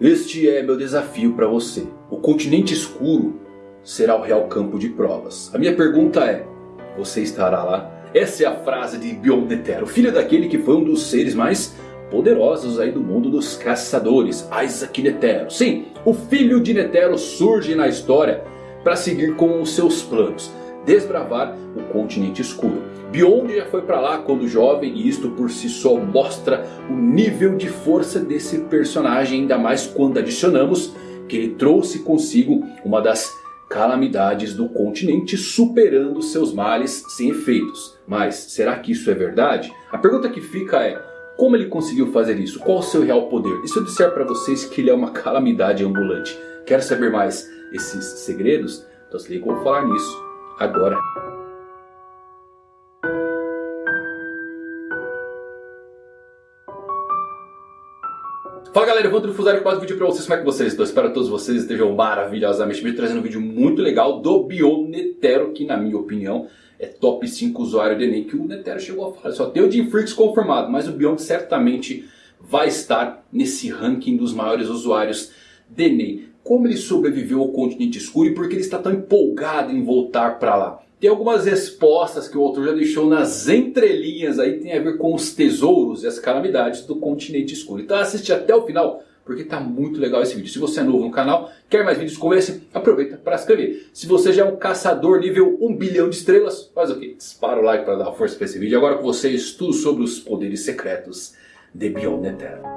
Este é meu desafio para você. O continente escuro será o real campo de provas. A minha pergunta é, você estará lá? Essa é a frase de Beyond Netero, filho daquele que foi um dos seres mais poderosos aí do mundo dos caçadores, Isaac Netero. Sim, o filho de Netero surge na história para seguir com os seus planos. Desbravar o continente escuro. Beyond já foi para lá quando jovem e isto por si só mostra o nível de força desse personagem. Ainda mais quando adicionamos que ele trouxe consigo uma das calamidades do continente superando seus males sem efeitos. Mas será que isso é verdade? A pergunta que fica é... Como ele conseguiu fazer isso? Qual o seu real poder? E se eu disser para vocês que ele é uma calamidade ambulante? Quer saber mais esses segredos? Então se liga, vou falar nisso agora. Fala galera, eu vou Fusário com mais um vídeo pra vocês, como é que vocês estão? Espero que todos vocês estejam maravilhosamente bem, trazendo um vídeo muito legal do Bion Netero, que na minha opinião é top 5 usuário de Enem, que o Netero chegou a falar. Só tem o Jim Freaks confirmado, mas o Bion certamente vai estar nesse ranking dos maiores usuários de Enem. Como ele sobreviveu ao continente escuro e por que ele está tão empolgado em voltar para lá? Tem algumas respostas que o autor já deixou nas entrelinhas aí, tem a ver com os tesouros e as calamidades do continente escuro. Então assiste até o final, porque está muito legal esse vídeo. Se você é novo no canal, quer mais vídeos como esse, aproveita para se inscrever. Se você já é um caçador nível 1 bilhão de estrelas, faz o quê? Dispara o like para dar força para esse vídeo. Agora com vocês, tudo sobre os poderes secretos de Beyond Netero.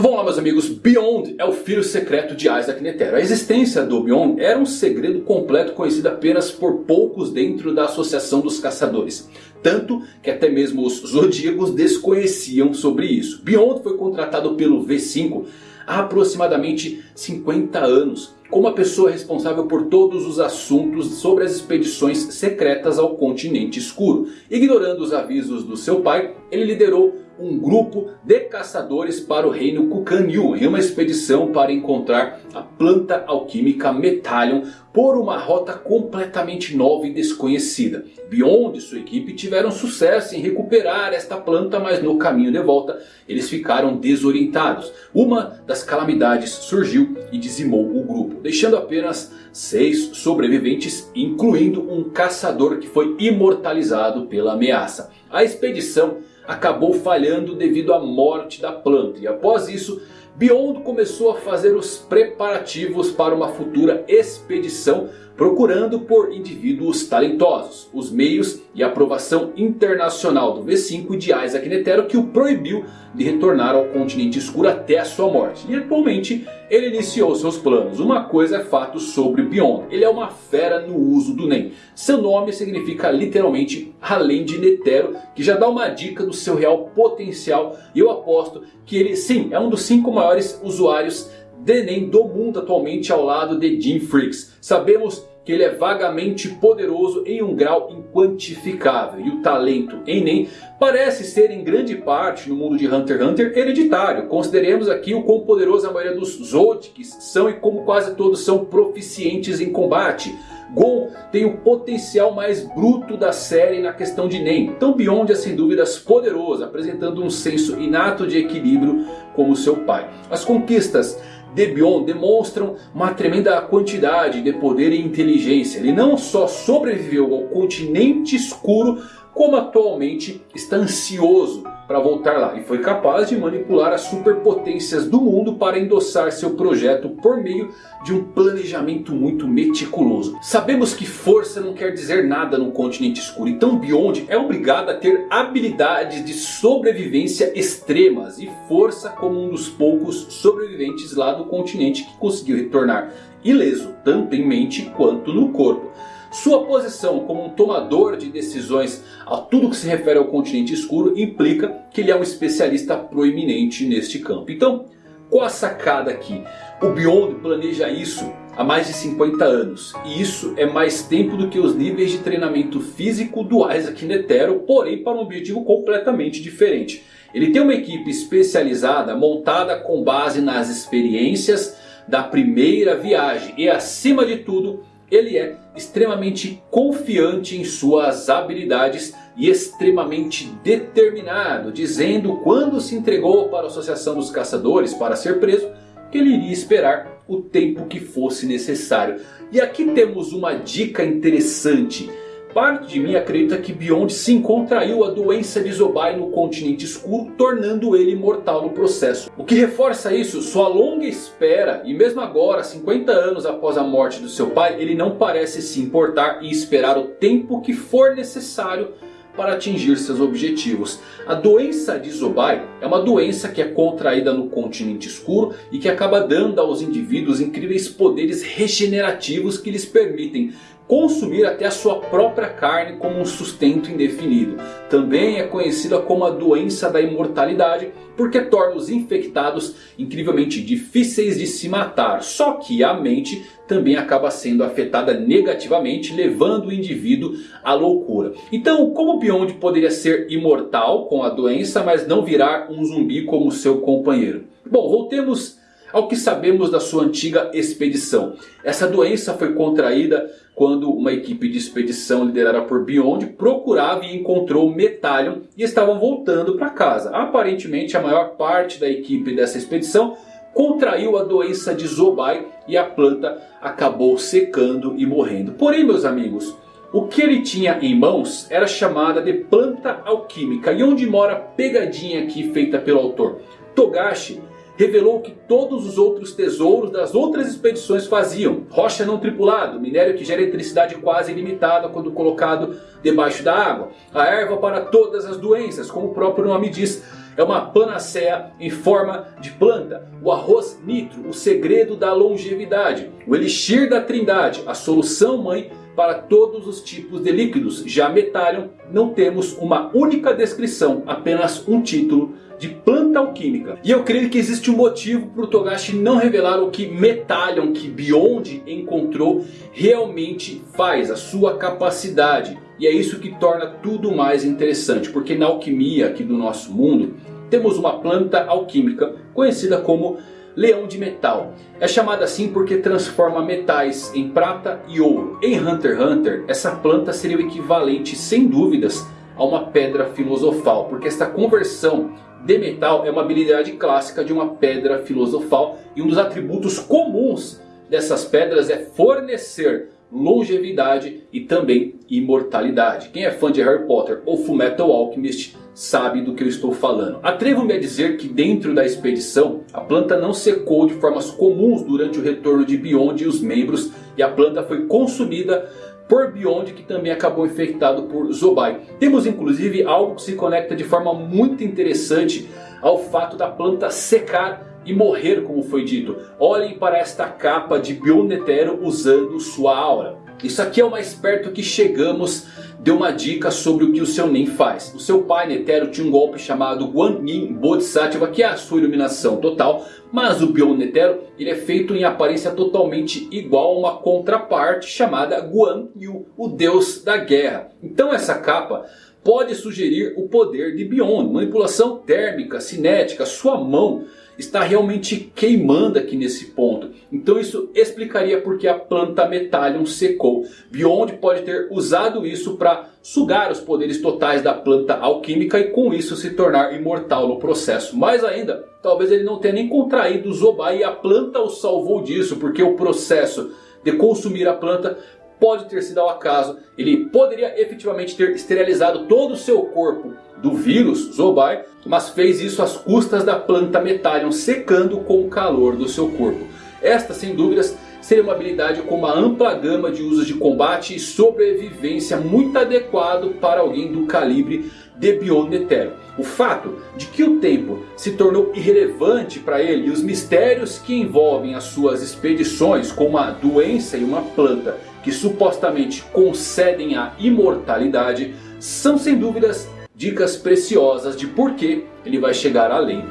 Então vamos lá meus amigos, Beyond é o filho secreto de Isaac Netero. A existência do Beyond era um segredo completo conhecido apenas por poucos dentro da Associação dos Caçadores. Tanto que até mesmo os Zodíacos desconheciam sobre isso. Beyond foi contratado pelo V5 há aproximadamente 50 anos. Como a pessoa responsável por todos os assuntos sobre as expedições secretas ao continente escuro. Ignorando os avisos do seu pai, ele liderou um grupo de caçadores para o reino Kukan-Yu em uma expedição para encontrar a planta alquímica Metallion por uma rota completamente nova e desconhecida. Beyond e sua equipe tiveram sucesso em recuperar esta planta, mas no caminho de volta eles ficaram desorientados. Uma das calamidades surgiu e dizimou o grupo, deixando apenas seis sobreviventes, incluindo um caçador que foi imortalizado pela ameaça. A expedição acabou falhando devido à morte da planta. E após isso, Beyond começou a fazer os preparativos para uma futura expedição procurando por indivíduos talentosos, os meios e a aprovação internacional do V5 de Isaac Netero que o proibiu de retornar ao continente escuro até a sua morte. E atualmente ele iniciou seus planos. Uma coisa é fato sobre Beyond, ele é uma fera no uso do NEM. Seu nome significa literalmente além de Netero, que já dá uma dica do seu real potencial. E eu aposto que ele sim é um dos 5 maiores usuários de NEM do mundo atualmente ao lado de Jim Freaks. Sabemos que ele é vagamente poderoso em um grau inquantificável. E o talento em Nen parece ser em grande parte no mundo de Hunter x Hunter hereditário. Consideremos aqui o quão poderoso a maioria dos Zodics são e como quase todos são proficientes em combate. Gon tem o potencial mais bruto da série na questão de Nen. Então Beyond é sem dúvidas poderoso, apresentando um senso inato de equilíbrio como seu pai. As conquistas de Beyond demonstram uma tremenda quantidade de poder e inteligência. Ele não só sobreviveu ao continente escuro, como atualmente está ansioso para voltar lá. E foi capaz de manipular as superpotências do mundo para endossar seu projeto por meio de um planejamento muito meticuloso. Sabemos que força não quer dizer nada no continente escuro. Então Beyond é obrigado a ter habilidades de sobrevivência extremas. E força como um dos poucos sobreviventes lá do continente que conseguiu retornar ileso tanto em mente quanto no corpo. Sua posição como um tomador de decisões a tudo que se refere ao continente escuro implica que ele é um especialista proeminente neste campo. Então, qual a sacada aqui? O Beyond planeja isso há mais de 50 anos. E isso é mais tempo do que os níveis de treinamento físico do Isaac Netero, porém para um objetivo completamente diferente. Ele tem uma equipe especializada montada com base nas experiências da primeira viagem e acima de tudo ele é extremamente confiante em suas habilidades e extremamente determinado, dizendo quando se entregou para a Associação dos Caçadores para ser preso, que ele iria esperar o tempo que fosse necessário. E aqui temos uma dica interessante. Parte de mim acredita que Beyond sim contraiu a doença de Zobai no continente escuro, tornando ele imortal no processo. O que reforça isso, sua longa espera e mesmo agora, 50 anos após a morte do seu pai, ele não parece se importar e esperar o tempo que for necessário para atingir seus objetivos. A doença de Zobai é uma doença que é contraída no continente escuro e que acaba dando aos indivíduos incríveis poderes regenerativos que lhes permitem consumir até a sua própria carne como um sustento indefinido. Também é conhecida como a doença da imortalidade porque torna os infectados incrivelmente difíceis de se matar. Só que a mente também acaba sendo afetada negativamente, levando o indivíduo à loucura. Então, como Beyond poderia ser imortal com a doença, mas não virar um zumbi como seu companheiro? Bom, voltemos ao que sabemos da sua antiga expedição. Essa doença foi contraída quando uma equipe de expedição liderada por Beyond procurava e encontrou Metalion e estavam voltando para casa. Aparentemente a maior parte da equipe dessa expedição contraiu a doença de Zobai e a planta acabou secando e morrendo. Porém meus amigos, o que ele tinha em mãos era chamada de planta alquímica. E onde mora a pegadinha aqui feita pelo autor? Togashi revelou que todos os outros tesouros das outras expedições faziam. Rocha não tripulado, minério que gera eletricidade quase ilimitada quando colocado debaixo da água. A erva para todas as doenças, como o próprio nome diz. É uma panaceia em forma de planta. O arroz nitro, o segredo da longevidade. O elixir da trindade, a solução mãe para todos os tipos de líquidos. Já Metalion não temos uma única descrição, apenas um título de planta alquímica. E eu creio que existe um motivo para o Togashi não revelar o que Metalion, que Beyond encontrou, realmente faz, a sua capacidade. E é isso que torna tudo mais interessante, porque na alquimia aqui do nosso mundo, temos uma planta alquímica conhecida como leão de metal. É chamada assim porque transforma metais em prata e ouro. Em Hunter x Hunter, essa planta seria o equivalente, sem dúvidas, a uma pedra filosofal. Porque esta conversão de metal é uma habilidade clássica de uma pedra filosofal. E um dos atributos comuns dessas pedras é fornecer longevidade e também imortalidade. Quem é fã de Harry Potter ou Fullmetal Alchemist sabe do que eu estou falando. Atrevo-me a dizer que dentro da expedição a planta não secou de formas comuns durante o retorno de Beyond e os membros. E a planta foi consumida por Beyond que também acabou infectado por Zobai. Temos inclusive algo que se conecta de forma muito interessante ao fato da planta secar e morrer como foi dito. Olhem para esta capa de Bionetero usando sua aura. Isso aqui é o mais perto que chegamos de uma dica sobre o que o seu Nen faz. O seu pai Netero tinha um golpe chamado Guanyin Bodhisattva que é a sua iluminação total. Mas o Bion Netero ele é feito em aparência totalmente igual a uma contraparte chamada Guan Yu, o deus da guerra. Então essa capa pode sugerir o poder de Beyond, manipulação térmica, cinética, sua mão está realmente queimando aqui nesse ponto. Então isso explicaria porque a planta Metallium secou. Beyond pode ter usado isso para sugar os poderes totais da planta alquímica e com isso se tornar imortal no processo. Mais ainda, talvez ele não tenha nem contraído o Zobai e a planta o salvou disso, porque o processo de consumir a planta pode ter sido ao acaso. Ele poderia efetivamente ter esterilizado todo o seu corpo do vírus Zobai, mas fez isso às custas da planta Metalion, secando com o calor do seu corpo. Esta, sem dúvidas, seria uma habilidade com uma ampla gama de usos de combate e sobrevivência muito adequado para alguém do calibre de Beyond Netero. O fato de que o tempo se tornou irrelevante para ele e os mistérios que envolvem as suas expedições com uma doença e uma planta que supostamente concedem a imortalidade são sem dúvidas dicas preciosas de por que ele vai chegar além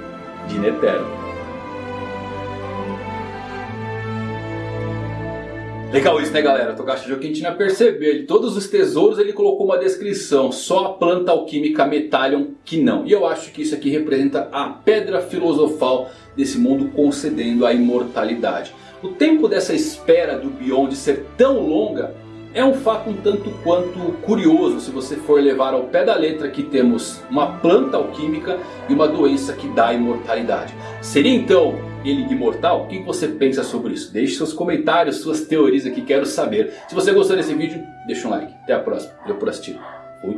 de Netero. Legal isso né galera, Togashi Jokentina percebeu, ele, todos os tesouros ele colocou uma descrição, só a planta alquímica Metallion que não. E eu acho que isso aqui representa a pedra filosofal desse mundo concedendo a imortalidade. O tempo dessa espera do Beyond ser tão longa é um fato um tanto quanto curioso se você for levar ao pé da letra que temos uma planta alquímica e uma doença que dá imortalidade. Seria então ele imortal? O que você pensa sobre isso? Deixe seus comentários, suas teorias aqui, quero saber. Se você gostou desse vídeo, deixa um like. Até a próxima. Valeu por assistir. Fui.